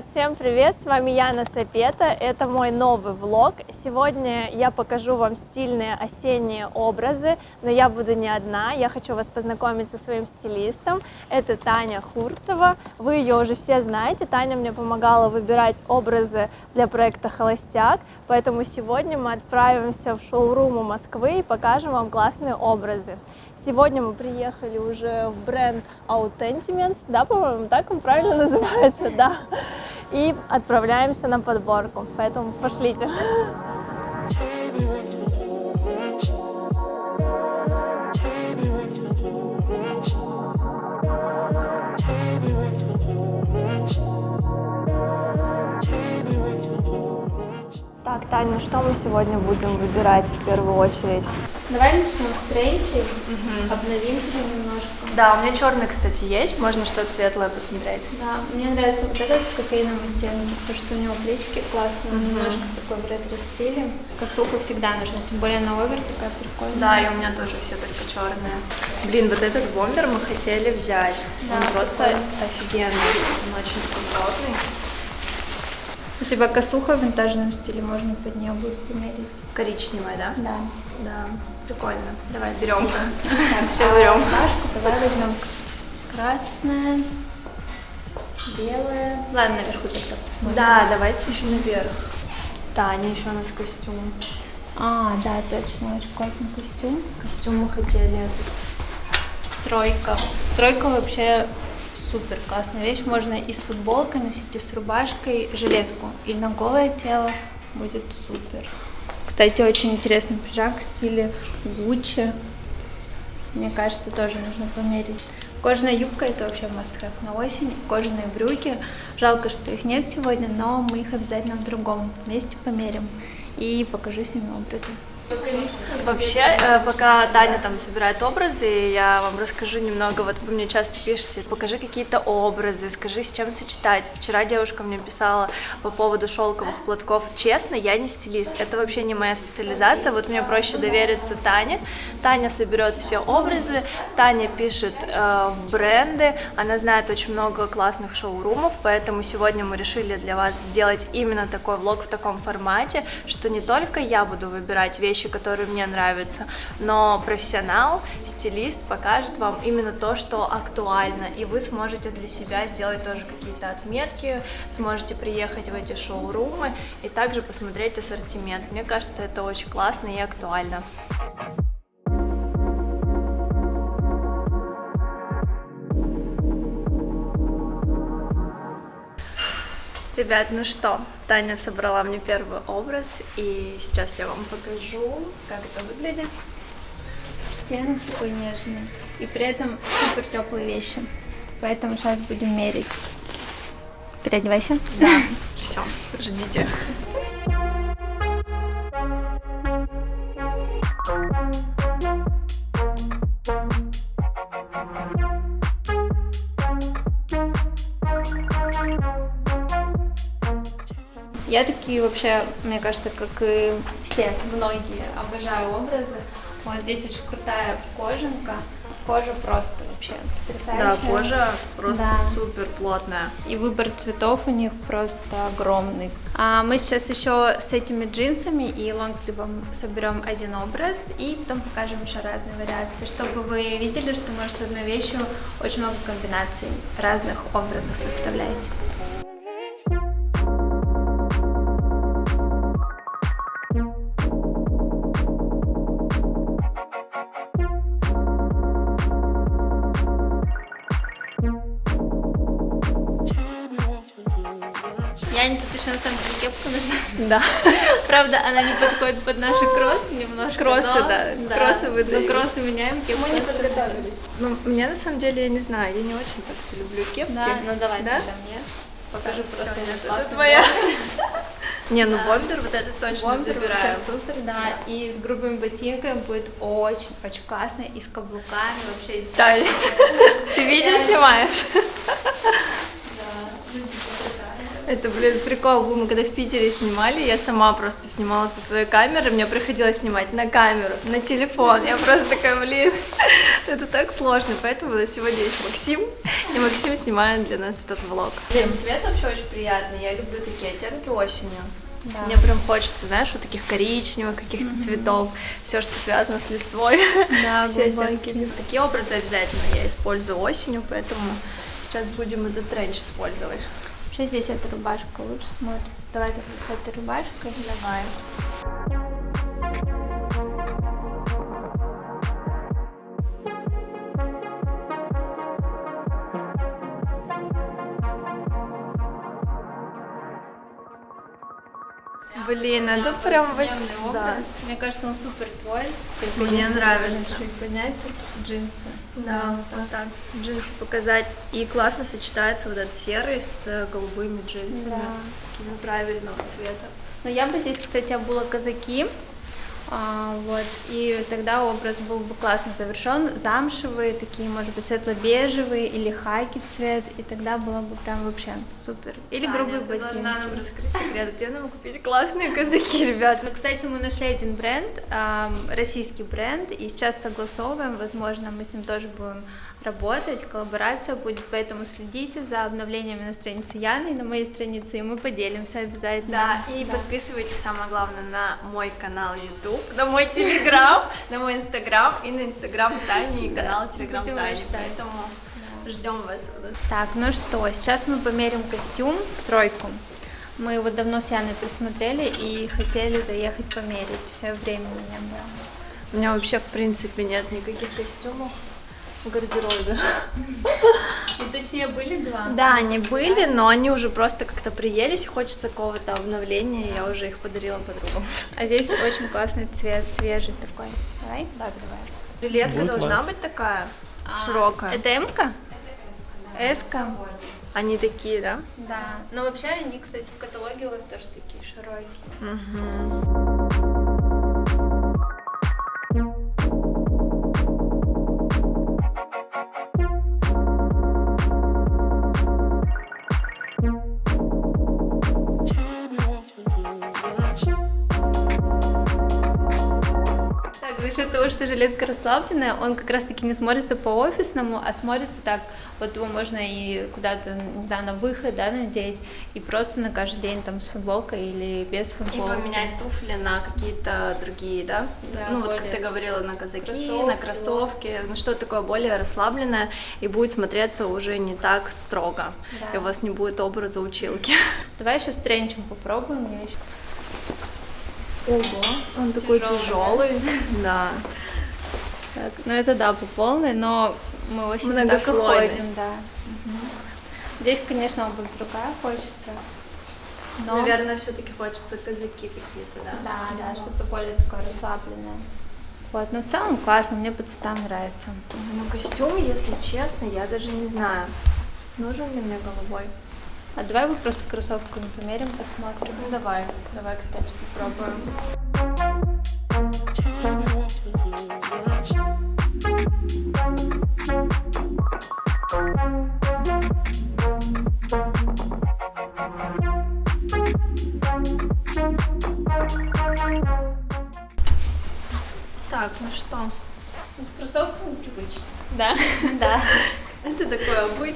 Ребят, всем привет! С вами Яна Сапета. Это мой новый влог. Сегодня я покажу вам стильные осенние образы, но я буду не одна. Я хочу вас познакомить со своим стилистом. Это Таня Хурцева. Вы ее уже все знаете. Таня мне помогала выбирать образы для проекта «Холостяк». Поэтому сегодня мы отправимся в шоурум Москвы и покажем вам классные образы. Сегодня мы приехали уже в бренд Autentiments, да, по-моему, так он правильно называется, да, и отправляемся на подборку, поэтому пошлите. Так, Таня, ну что мы сегодня будем выбирать в первую очередь? Давай начнем с тренчей, обновим тебя немножко. Да, у меня черный, кстати, есть, можно что-то светлое посмотреть. Да, мне нравится вот этот в кофейном оттенке, потому что у него плечики классные, Мгм. немножко такой в ретро-стиле. Косуху всегда нужно, тем более на овер такая прикольная. Да, и у меня тоже все только черные. Блин, вот этот бомбер мы хотели взять. Он Да, просто прикольно. офигенный. Он очень такой плотный. Тебя косуха в винтажном стиле, можно под нее будет померить. Коричневая, да? Да. Да. Прикольно. Давай, берем. Все берем. давай возьмем красная, белая. Ладно, наверху тогда посмотрим. Да, давайте еще наверх. Таня еще у нас костюм. А, да, точно, очень классный костюм. Костюм мы хотели. Тройка. Тройка вообще супер классная вещь. Можно и с футболкой носить, и с рубашкой, жилетку. И на голое тело будет супер. Кстати, очень интересный пиджак в стиле Гуччи. Мне кажется, тоже нужно померить. Кожаная юбка это вообще must have на осень. Кожаные брюки. Жалко, что их нет сегодня, но мы их обязательно в другом месте померим. И покажу с ними образы. Вообще, э, пока Таня там собирает образы, я вам расскажу немного. Вот вы мне часто пишете, покажи какие-то образы, скажи, с чем сочетать. Вчера девушка мне писала по поводу шелковых платков. Честно, я не стилист, это вообще не моя специализация. Вот мне проще довериться Тане. Таня соберет все образы, Таня пишет э, в бренды, она знает очень много классных шоурумов, поэтому сегодня мы решили для вас сделать именно такой влог в таком формате, что не только я буду выбирать вещи, которые мне нравятся, но профессионал, стилист покажет вам именно то, что актуально, и вы сможете для себя сделать тоже какие-то отметки, сможете приехать в эти шоурумы и также посмотреть ассортимент. Мне кажется, это очень классно и актуально. Ребят, ну что, Таня собрала мне первый образ, и сейчас я вам покажу, как это выглядит. Оттенок такой нежный. И при этом супер теплые вещи. Поэтому сейчас будем мерить. Переодевайся. Да, все, ждите. Я такие вообще, мне кажется, как и все, многие, обожаю образы. Вот здесь очень крутая кожанка. Кожа просто вообще Да, потрясающая. кожа просто Да. супер плотная. И выбор цветов у них просто огромный. А мы сейчас еще с этими джинсами и лонгсливом соберем один образ и потом покажем еще разные вариации, чтобы вы видели, что может с одной вещью очень много комбинаций разных образов составлять. Еще на самом деле кепка нужна. Да. Правда, она не подходит под наши кроссы немножко. Кроссы, но- да, кроссы выдают. Но кроссы меняем, кепку. Мы не подготовились. Ну, мне на самом деле, я не знаю, я не очень так люблю кепки. Да, ну давай Да? тогда мне. Покажи просто Всё, этот это твоя. Не, ну бомбер вот это точно Бомбер забираю. вообще супер, да. И с грубыми ботинками будет очень-очень классно. И с каблуками вообще. Да. Ты видео снимаешь? Да. Это, блин, прикол был, мы когда в Питере снимали, я сама просто снимала со своей камеры, мне приходилось снимать на камеру, на телефон, я просто такая, блин, это так сложно, поэтому на сегодня есть Максим, и Максим снимает для нас этот влог. Блин, цвет вообще очень приятный, я люблю такие оттенки осенью. Да. Мне прям хочется, знаешь, вот таких коричневых каких-то цветов, все, что связано с листвой. Да, все оттенки. Такие образы обязательно я использую осенью, поэтому сейчас будем этот тренч использовать. Вообще здесь эта рубашка лучше смотрится. Давай с этой рубашкой. Давай. Блин, это прям вот- Повседневный да. Мне кажется, он супер твой. Мне нравится. Чуть поднять тут джинсы. Да, вот так джинсы показать. И классно сочетается вот этот серый с голубыми джинсами. Да. Такими правильного цвета. Но я бы здесь, кстати, обула казаки. А, вот, и тогда образ был бы классно завершен. Замшевые, такие, может быть, светло-бежевые или хаки цвет, и тогда было бы прям вообще супер. Или Таня, грубые ты должна нам ботинки. раскрыть секрет, где нам купить классные казаки, ребят. Ну, кстати, мы нашли один бренд, российский бренд, и сейчас согласовываем, возможно, мы с ним тоже будем работать, коллаборация будет, поэтому следите за обновлениями на странице Яны и на моей странице, и мы поделимся обязательно. Да, и подписывайтесь, самое главное, на мой канал YouTube, на мой Телеграм, на мой Инстаграм и на Инстаграм Тани и канал Телеграм будем Тани. Поэтому ждем вас. Так, ну что, сейчас мы померим костюм в тройку. Мы его давно с Яной присмотрели и хотели заехать померить, все времени не было. У меня вообще, в принципе, нет никаких костюмов гардеробе. Ну, точнее, были два. Да, они были, но они уже просто как-то приелись, и хочется какого-то обновления, и я уже их подарила подругам. А здесь очень классный цвет, свежий такой. Давай? Так, давай. Жилетка должна быть такая, А, широкая. Это М-ка? S-ка? Они такие, да? Да. Но вообще они, кстати, в каталоге у вас тоже такие широкие. Мгм. Того, что жилетка расслабленная, он как раз-таки не смотрится по-офисному, а смотрится так, вот его можно и куда-то, не знаю, на выход, да, надеть, и просто на каждый день там с футболкой или без И футболки. поменять туфли на какие-то другие, да? Да, ну, вот как ты говорила, на казаки, кроссовки, на кроссовки, ну что такое более расслабленное, и будет смотреться уже не так строго. Да. И у вас не будет образа училки. Давай еще с тренчем попробуем. Я еще... Ого, он такой Тяжёлый, тяжелый. Да. Так, ну это да, по полной, но мы очень так и ходим, да. Мгм. Здесь, конечно, обувь другая хочется. Но... Наверное, все-таки хочется казаки какие-то, да? Да, да, что-то более такое расслабленное. Вот, но в целом классно, мне по цветам нравится. Ну, костюм, если честно, я даже не знаю, нужен ли мне голубой. А давай мы просто кроссовками померим, посмотрим. Ну, давай, давай, кстати, попробуем.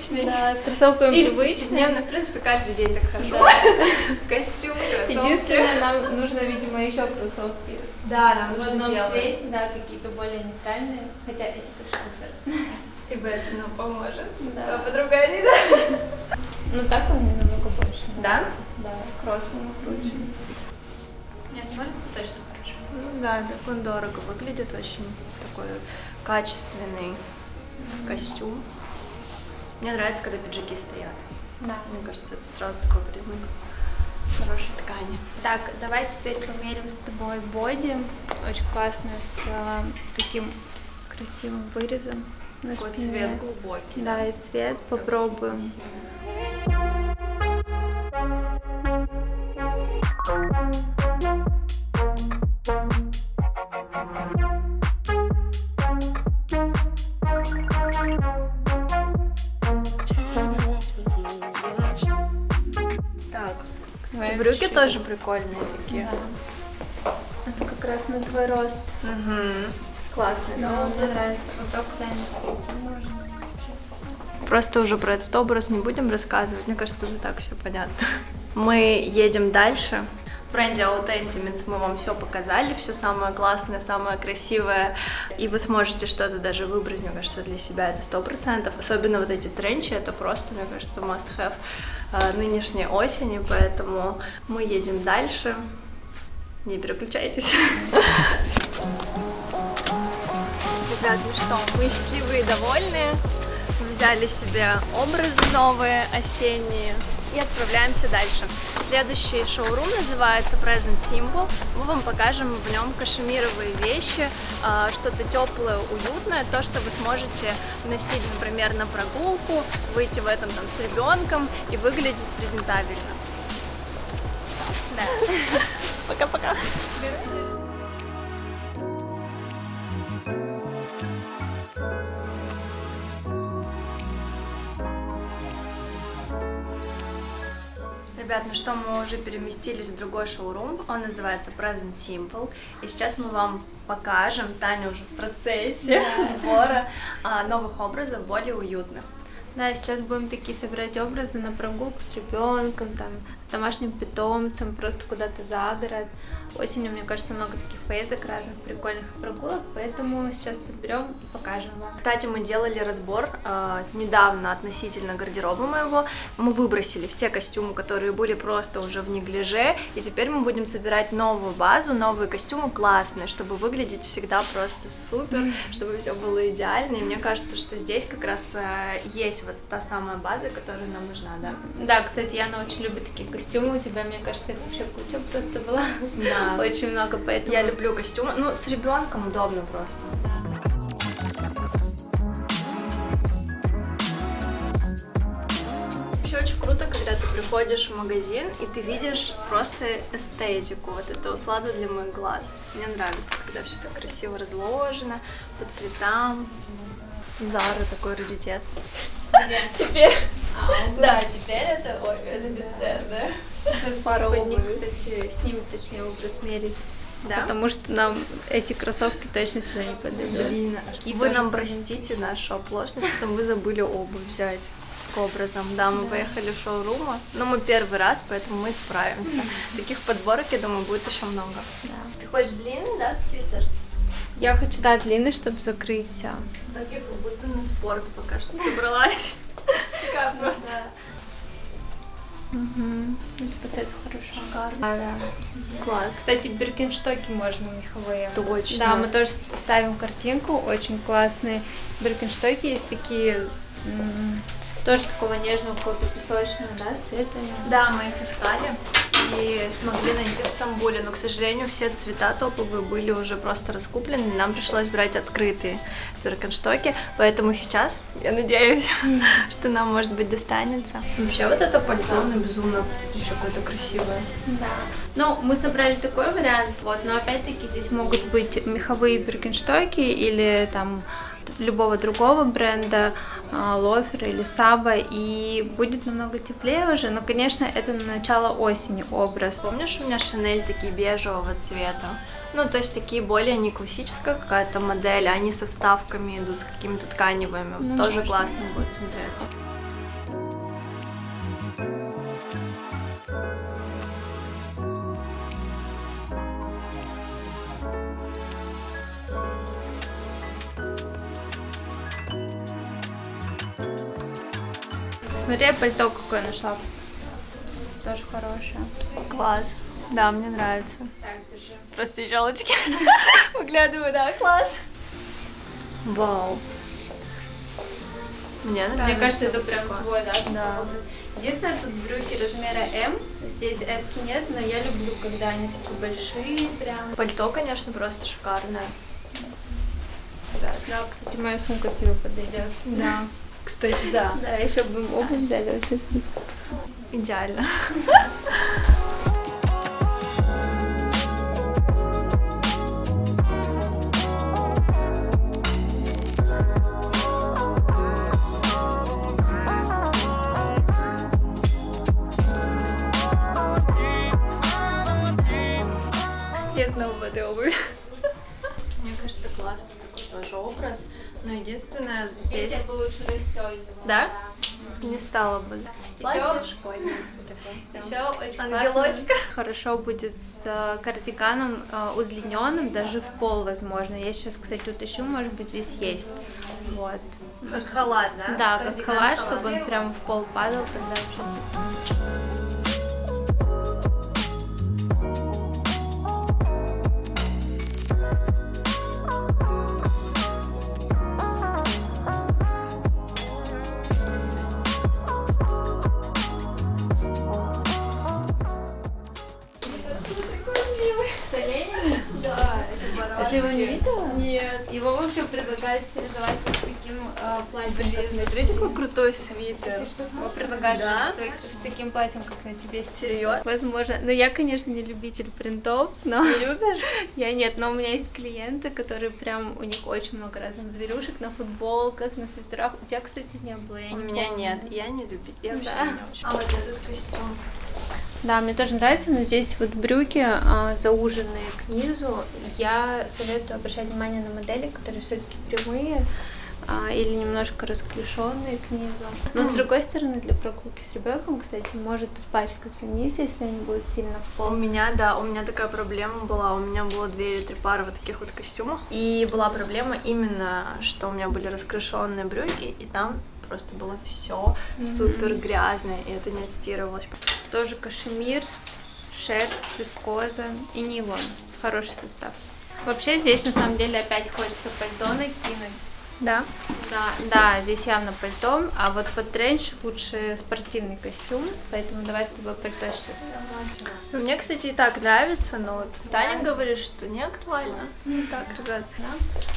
Обычный да, с кроссовками стиль привычно. повседневный. В принципе, каждый день так хожу. Да. Костюм, кроссовки. Единственное, нам нужно, видимо, еще кроссовки. Да, нам В нужны одном белые. цвете, да, какие-то более нейтральные. Хотя эти тоже супер. И в этом нам поможет. Да. А подруга Алина. Ну так он мне намного больше. Да? Да. Кроссом круче. Не смотрится точно хорошо. Ну да, так он дорого выглядит, очень такой качественный костюм. Мне нравится, когда пиджаки стоят. Да. Мне кажется, это сразу такой признак хорошей ткани. Так, давай теперь померим с тобой боди. Очень классно, с э, таким красивым вырезом на Такой спине. цвет глубокий. Да, и цвет попробуем. Так, Брюки тоже прикольные такие. Да. Это как раз на твой рост. Мгм. Классные, да? Да, мне нравится. Вот так. Просто уже про этот образ не будем рассказывать. Мне кажется, уже так все понятно. Мы едем дальше. Бренде Authentimates мы вам все показали, все самое классное, самое красивое, и вы сможете что-то даже выбрать, мне кажется, для себя это сто процентов. Особенно вот эти тренчи, это просто, мне кажется, must-have э, нынешней осени, поэтому мы едем дальше. Не переключайтесь. Ребят, ну что, мы счастливые и довольные. Взяли себе образы новые, осенние, и отправляемся дальше. Следующий шоурум называется Present Simple. Мы вам покажем в нем кашемировые вещи, а, что-то теплое, уютное, то, что вы сможете носить, например, на прогулку, выйти в этом там с ребенком и выглядеть презентабельно. Да. Пока-пока. Ребят, ну что, мы уже переместились в другой шоурум, он называется Present Simple, и сейчас мы вам покажем, Таня уже в процессе сбора а, новых образов, более уютных. Да, сейчас будем такие собирать образы на прогулку с ребенком, там, домашним питомцем, просто куда-то за город. Осенью, мне кажется, много таких поездок, разных прикольных прогулок, поэтому сейчас подберем и покажем вам. Кстати, мы делали разбор э, недавно относительно гардероба моего. Мы выбросили все костюмы, которые были просто уже в неглиже, и теперь мы будем собирать новую базу, новые костюмы классные, чтобы выглядеть всегда просто супер, чтобы все было идеально. И мне кажется, что здесь как раз э, есть вот та самая база, которая нам нужна, да? Да, кстати, Яна очень любит такие костюмы, у тебя, мне кажется, их вообще куча просто была. Да. Очень много, поэтому... Я люблю костюмы. Ну, с ребенком удобно просто. Вообще очень круто, когда ты приходишь в магазин и ты видишь просто эстетику, вот это услада для моих глаз. Мне нравится, когда все так красиво разложено, по цветам. Зара такой раритет. Теперь, да, теперь это, ой, это бесценно. Сейчас обуви. кстати, снимет, точнее, образ мерить. Да? Потому что нам эти кроссовки точно сюда не подойдут. Блин, Такие вы тоже нам простите нашу оплошность, что мы забыли обувь взять к образом. Да, мы поехали в шоурума, но мы первый раз, поэтому мы справимся. Таких подборок, я думаю, будет еще много. Да. Ты хочешь длинный, да, свитер? Я хочу, да, длинный, чтобы закрыть все. Так я как будто на спорт пока что собралась. Просто. Угу. По цвету хорошо. Шикарно. Да, да. Класс. Кстати, биркинштоки можно меховые. Точно. Да, мы тоже ставим картинку, очень классные биркинштоки есть такие, тоже такого нежного, какого-то песочного, да, цвета. Да, мы их искали и смогли найти в Стамбуле, но, к сожалению, все цвета топовые были уже просто раскуплены, нам пришлось брать открытые биркенштоки, поэтому сейчас я надеюсь, что нам, может быть, достанется. Вообще, вот это пальто, оно безумно вообще какое-то красивое. Да. Ну, мы собрали такой вариант, вот, но опять-таки здесь могут быть меховые биркинштоки или там любого другого бренда, а, Лофер или Саба, и будет намного теплее уже, но, конечно, это на начало осени образ. Помнишь, у меня Шанель такие бежевого цвета? Ну, то есть такие более не классическая какая-то модель, а они со вставками идут, с какими-то тканевыми. Ну, Тоже можно. классно будет смотреться. Смотри, пальто какое нашла. Тоже хорошее. Класс. Да, мне нравится. Так, держи. Просто елочки. Выглядываю, да, класс. Вау. Мне нравится. Мне кажется, это прям твой, да? Да. образ. Единственное, тут брюки размера М, здесь S нет, но я люблю, когда они такие большие, прям. Пальто, конечно, просто шикарное. Да, кстати, моя сумка тебе подойдет. Да. Кстати, да. Да, еще бы им обувь дали очень Идеально. Я снова в этой обуви. Мне кажется, классный такой тоже образ но единственное, Здесь здесь я бы лучше расстегивала. Да? не стало бы. Еще, школьницы еще очень Ангелочка. классно. Хорошо будет с э, кардиганом э, удлиненным, даже в пол возможно. Я сейчас, кстати, утащу, может быть, здесь есть. Вот. Как халат, да? Да, как Кардиган халат, чтобы он прям в пол падал, тогда вообще. Предлагают Да? с, таким платьем, как на тебе. Серьезно? Возможно. Но я, конечно, не любитель принтов, но Не любишь? я нет. Но у меня есть клиенты, которые прям, у них очень много разных зверюшек на футболках, на свитерах. У тебя, кстати, не было, я У не меня помню. нет, я не любитель, я вообще Да. не очень. А вот этот костюм. Да, мне тоже нравится, но здесь вот брюки а, зауженные к низу. Я советую обращать внимание на модели, которые все-таки прямые или немножко расклешенные к низу. Но с другой стороны, для прогулки с ребенком, кстати, может испачкаться низ, если они будут сильно в У пол. меня, да, у меня такая проблема была. У меня было две или три пары вот таких вот костюмов. И была проблема именно, что у меня были раскрашенные брюки, и там просто было все супер грязное, и это не отстирывалось. Тоже кашемир, шерсть, вискоза и нейлон. Хороший состав. Вообще здесь на самом деле опять хочется пальто накинуть. Да? Да, да, здесь явно пальто, а вот под тренч лучше спортивный костюм, поэтому давай с тобой пальто сейчас посмотрим. Ну, мне, кстати, и так нравится, но вот Таня говорит, что не актуально. Так, ребят,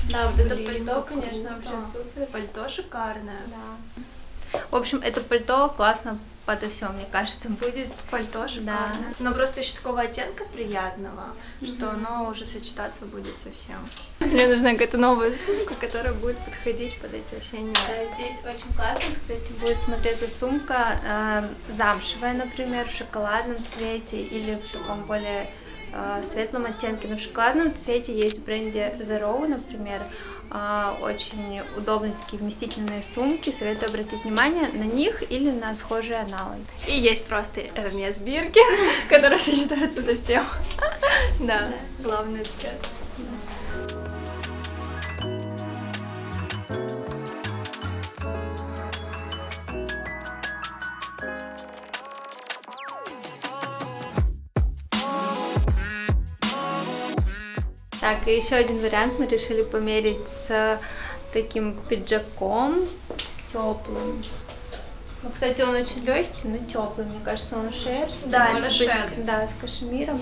Да, вот это пальто, конечно, вообще супер. пальто шикарное. Да. В общем, это пальто классно подо все, мне кажется, будет. Пальто шикарное. Но просто еще такого оттенка приятного, что оно уже сочетаться будет совсем. Мне нужна какая-то новая сумка, которая будет подходить под эти осенние. Здесь очень классно, кстати, будет смотреться сумка э, замшевая, например, в шоколадном цвете или в таком более э, светлом оттенке. Но в шоколадном цвете есть в бренде Zero, например, очень удобные такие вместительные сумки. Советую обратить внимание на них или на схожие аналоги. И есть просто Hermes Биркин, который сочетается со всем. Да, главный цвет. Так, и еще один вариант мы решили померить с таким пиджаком теплым. Ну, кстати, он очень легкий, но теплый, мне кажется, он шерсть. Да, Может это быть, шерсть. Да, с кашемиром.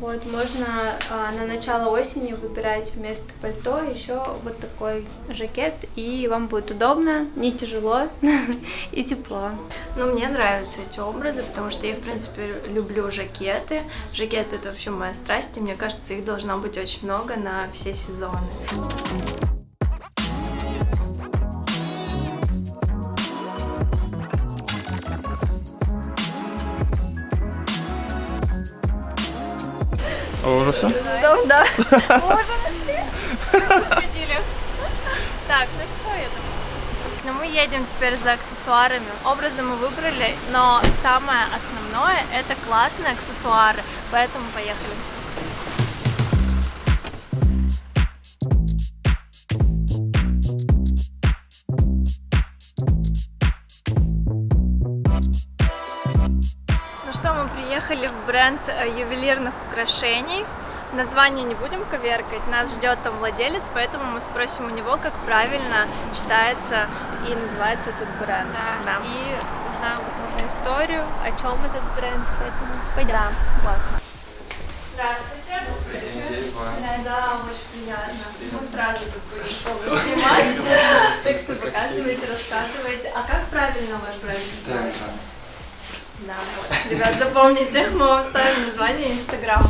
Вот, можно а, на начало осени выбирать вместо пальто еще вот такой жакет, и вам будет удобно, не тяжело и тепло. Ну, мне нравятся эти образы, потому что я, в принципе, люблю жакеты. Жакеты — это вообще моя страсть, и мне кажется, их должно быть очень много на все сезоны. Уже все? Да, да. Мы уже нашли. Сходили. Так, ну все, я думаю. Ну, мы едем теперь за аксессуарами. Образы мы выбрали, но самое основное — это классные аксессуары, поэтому поехали. Бренд э, ювелирных украшений. Название не будем коверкать, нас ждет там владелец, поэтому мы спросим у него, как правильно читается и называется этот бренд. Да, и узнаем, возможно, историю, о чем этот бренд, поэтому пойдем. Классно. Здравствуйте. Да, очень приятно. Мы сразу тут будем снимать. Так что показывайте, рассказывайте. А как правильно ваш бренд называется? Да, вот. Ребят, запомните, мы вам ставим название Инстаграм.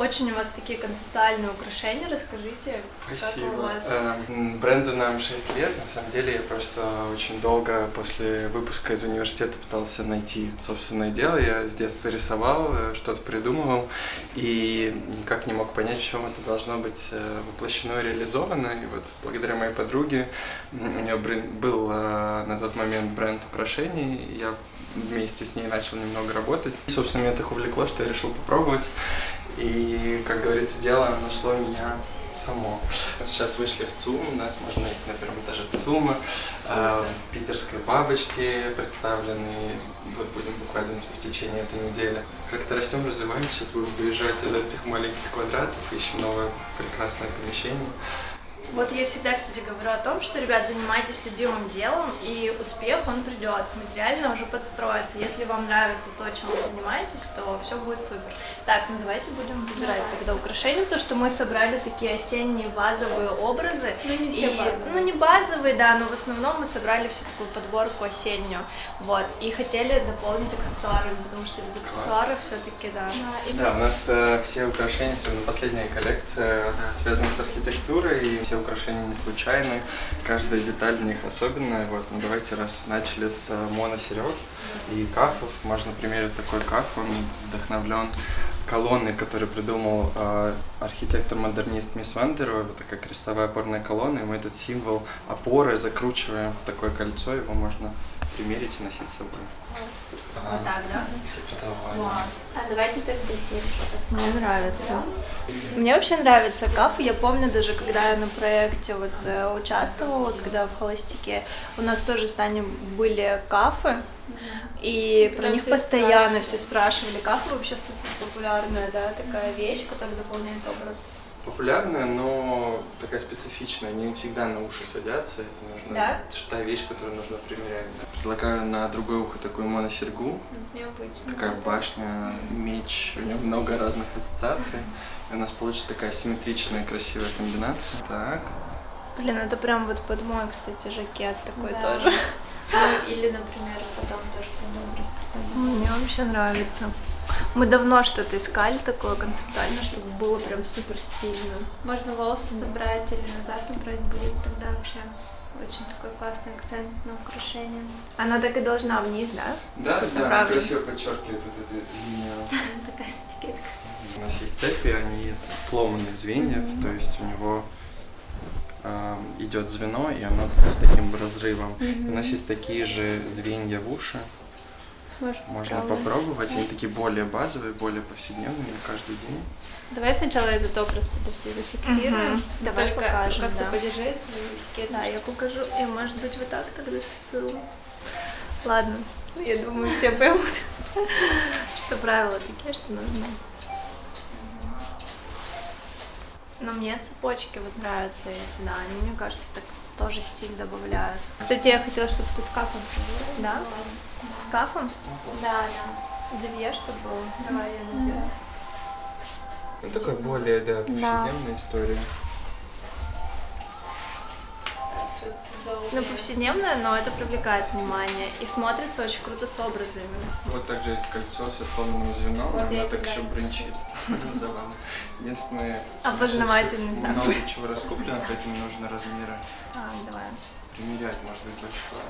Очень у вас такие концептуальные украшения, расскажите, как Спасибо. у вас? Эм, Бренду нам 6 лет. На самом деле я просто очень долго после выпуска из университета пытался найти собственное дело. Я с детства рисовал, э, что-то придумывал и никак не мог понять, в чем это должно быть э, воплощено и реализовано. И вот благодаря моей подруге у нее был э, на тот момент бренд украшений. Я вместе с ней начал немного работать. И, собственно, меня так увлекло, что я решил попробовать. И, как говорится, дело нашло меня само. Сейчас вышли в ЦУМ, у нас можно найти на первом этаже ЦУМа, а, в питерской бабочке представлены, вот будем буквально в течение этой недели. Как-то растем, развиваемся, сейчас будем выезжать из этих маленьких квадратов, ищем новое прекрасное помещение. Вот я всегда, кстати, говорю о том, что, ребят, занимайтесь любимым делом, и успех, он придет, материально уже подстроится. Если вам нравится то, чем вы занимаетесь, то все будет супер. Так, ну давайте будем выбирать тогда украшения, потому что мы собрали такие осенние базовые образы. Ну, не все И- базовые. Ну, не базовые, да, но в основном мы собрали всю такую подборку осеннюю. Вот, и хотели дополнить аксессуарами, потому что без аксессуаров все-таки, да. Да, и Да, у нас э, все украшения, особенно последняя коллекция, она связана с архитектурой, и все украшения не случайны, каждая деталь в них особенная. Вот, ну давайте, раз начали с э, моносерег и кафов, можно примерить такой каф, он вдохновлен колонной, которую придумал э, архитектор-модернист Мисс Вандерова, вот такая крестовая опорная колонна, и мы этот символ опоры закручиваем в такое кольцо, его можно примерить и носить с собой. Вот так, да? Типа того, да. Класс. А давайте тогда сетки. Мне нравится. Мне вообще нравится каф. Я помню даже, когда я на проекте вот э, участвовала, вот когда в холостяке, у нас тоже с Таней были кафы, и про них все постоянно спрашивали. все спрашивали. Кафы вообще супер популярная, да, такая вещь, которая дополняет образ. Популярная, но такая специфичная, не всегда на уши садятся, это нужно, Да? та вещь, которую нужно примерять. да. Предлагаю на другое ухо такую моносергу, Необычно. такая башня, меч, у нее много разных ассоциаций, и у нас получится такая симметричная, красивая комбинация. Так, Блин, это прям вот под мой, кстати, жакет такой Да. тоже. Ну, или, например, потом тоже под образ такой. Мне вообще нравится. Мы давно что-то искали такое концептуально, чтобы было прям супер стильно. Можно волосы собрать или назад убрать будет тогда вообще очень такой классный акцент на украшение. Она так и должна вниз, да? да, да, Правильно. красиво подчеркивает вот эту линию. Такая этикетка. У нас есть цепи, они из сломанных звеньев, то есть у него э, идет звено, и оно с таким разрывом. У нас есть такие же звенья в уши, Может, можно правда. попробовать. Они такие более базовые, более повседневные на каждый день. Давай сначала этот образ, подожди, зафиксируем. Мгм. Давай Только покажем, как-то да. подержи эту этикетку. Да, я покажу. И может быть вот так тогда соберу. Ладно, я думаю, все поймут, что правила такие, что нужно. Но мне цепочки вот нравятся эти, да, они, мне кажется, так тоже стиль добавляют. Кстати, я хотела, чтобы ты с капом Да? С кафом? Да, да. Две, чтобы было. Давай я надену. Ну, такая более, да, повседневная история. Ну, повседневная, но это привлекает внимание и смотрится очень круто с образами. Вот также есть кольцо со сломанным звеном, Вот оно так еще брынчит. Забавно. Единственное, Опознавательный знак. много чего раскуплено, поэтому нужно размеры Так, давай. примерять, может быть, большое.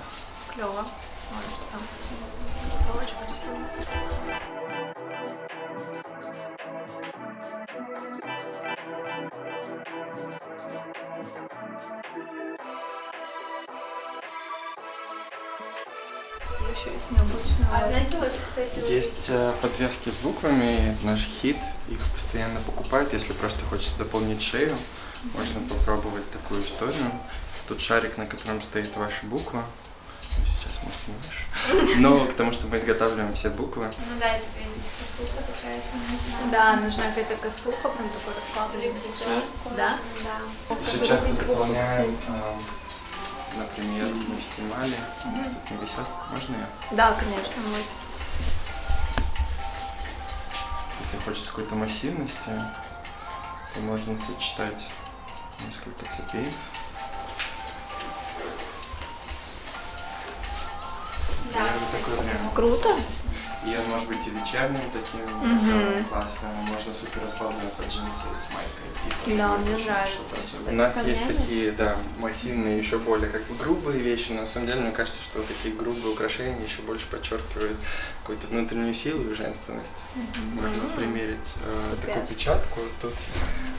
Клево. Смотрится. Кольцо очень красиво. Еще есть необычного. А знаете, у вас, кстати, Есть э, подвески с буквами, наш хит, их постоянно покупают, если просто хочется дополнить шею, можно попробовать такую историю. Тут шарик, на котором стоит ваша буква. Ну, Сейчас, может, не ваша. Но к тому, что мы изготавливаем все буквы. Ну да, это здесь косуха такая еще нужна. Да, нужна какая-то косуха, прям такой Или прическу. Да? Да. Еще часто дополняем, э, например, мы снимали, у нас тут не висят, можно я? Да, конечно, мы. Если хочется какой-то массивности, то можно сочетать несколько цепей. Да. Такой вариант. Круто. И он может быть и вечерним таким э, классным, можно супер расслабленно под джинсы с майкой. и Да, мне нравится. У нас есть такие, да, массивные, еще более как бы грубые вещи, но на самом деле мне кажется, что такие грубые украшения еще больше подчеркивают какую-то внутреннюю силу и женственность. Можно Мгм. примерить э, Супер. такую печатку. Тут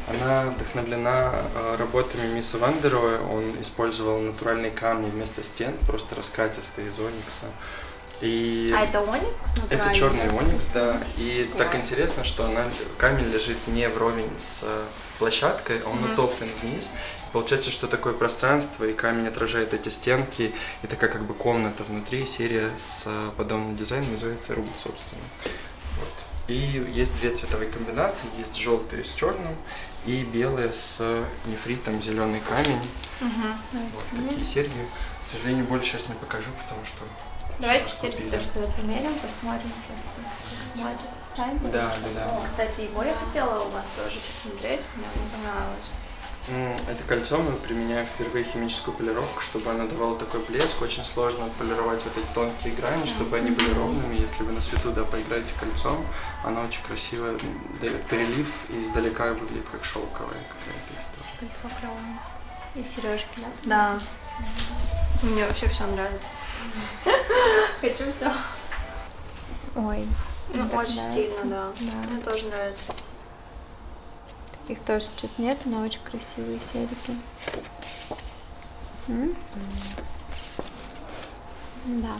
она вдохновлена э, работами Мисса Вандероя. Он использовал натуральные камни вместо стен, просто раскатистые из оникса. И А это оникс это натуральный? черный оникс, да. И так Класс. интересно, что она, камень лежит не вровень с э, площадкой, а он Мгм. утоплен вниз. Получается, что такое пространство, и камень отражает эти стенки, и такая как бы комната внутри. Серия с э, подобным дизайном называется Рум, собственно. Вот. И есть две цветовые комбинации, есть желтые с черным и белые с нефритом, зеленый камень. Мгм. Вот такие серьги. К сожалению, больше сейчас не покажу, потому что Давайте сейчас теперь купили. то, что примерим, посмотрим просто. Ставим. Да, да, да. Кстати, его я хотела у вас тоже посмотреть, мне он понравилось. М, Это кольцо мы применяем впервые химическую полировку, чтобы оно давало такой блеск. Очень сложно отполировать вот эти тонкие грани, чтобы они были ровными. Если вы на свету да, поиграете кольцом, оно очень красиво дает перелив и издалека выглядит как шелковая какая-то история. Кольцо клевое. И сережки, да? Да. Мне вообще все нравится. Хочу все. Ой. Ну, очень нравится. стильно, да. Да. Мне тоже нравится. Таких тоже сейчас нет, но очень красивые серьги. М? Да.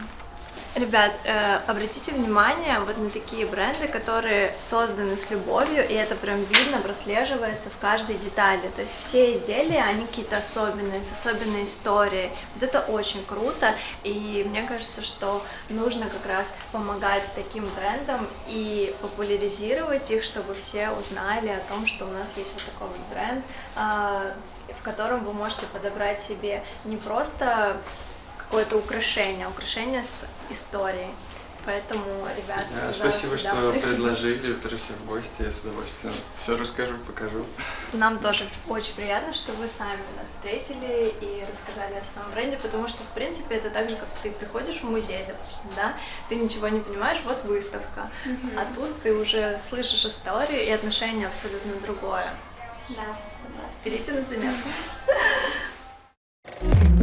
Ребят, э, обратите внимание вот на такие бренды, которые созданы с любовью, и это прям видно, прослеживается в каждой детали. То есть все изделия, они какие-то особенные, с особенной историей. Вот это очень круто, и мне кажется, что нужно как раз помогать таким брендам и популяризировать их, чтобы все узнали о том, что у нас есть вот такой вот бренд, а, в котором вы можете подобрать себе не просто какое-то украшение, украшение с историей. Поэтому, ребята, Да, спасибо, что приходите. предложили, пришли в гости, я с удовольствием все расскажу, покажу. Нам тоже очень приятно, что вы сами нас встретили и рассказали о своем бренде, потому что, в принципе, это так же, как ты приходишь в музей, допустим, да, ты ничего не понимаешь, вот выставка, а тут ты уже слышишь историю и отношение абсолютно другое. Да, согласна. Берите на заметку.